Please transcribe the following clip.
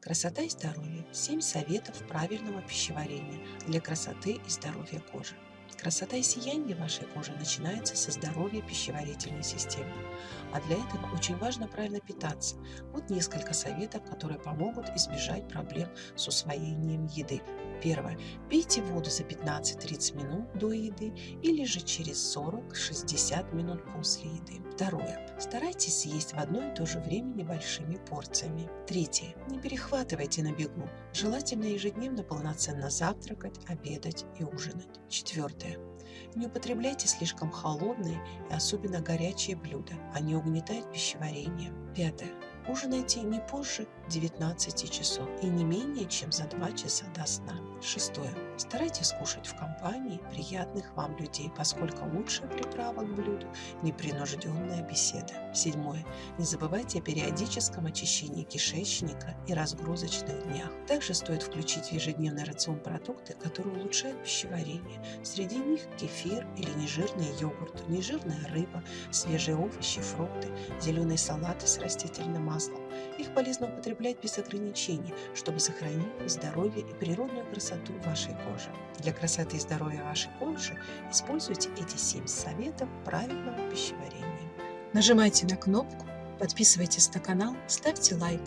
Красота и здоровье. 7 советов правильного пищеварения для красоты и здоровья кожи. Красота и сияние вашей кожи начинается со здоровья пищеварительной системы. А для этого очень важно правильно питаться. Вот несколько советов, которые помогут избежать проблем с усвоением еды. Первое. Пейте воду за 15-30 минут до еды или же через 40-60 минут после еды. Второе. Старайтесь есть в одно и то же время небольшими порциями. Третье. Не перехватывайте на бегу. Желательно ежедневно полноценно завтракать, обедать и ужинать. Четвертое. Не употребляйте слишком холодные и особенно горячие блюда. Они угнетают пищеварение. Пятое. Ужинайте не позже 19 часов и не менее чем за 2 часа до сна. Шестое. Старайтесь кушать в компании приятных вам людей, поскольку лучшая приправа к блюду – непринужденная беседа. Седьмое. Не забывайте о периодическом очищении кишечника и разгрузочных днях. Также стоит включить в ежедневный рацион продукты, которые улучшают пищеварение. Среди них кефир или нежирный йогурт, нежирная рыба, свежие овощи, фрукты, зеленые салаты с растительным маслом. Их полезно употреблять без ограничений, чтобы сохранить здоровье и природную красоту вашей кожи. Для красоты и здоровья вашей кожи используйте эти 7 советов правильного пищеварения. Нажимайте на кнопку, подписывайтесь на канал, ставьте лайк.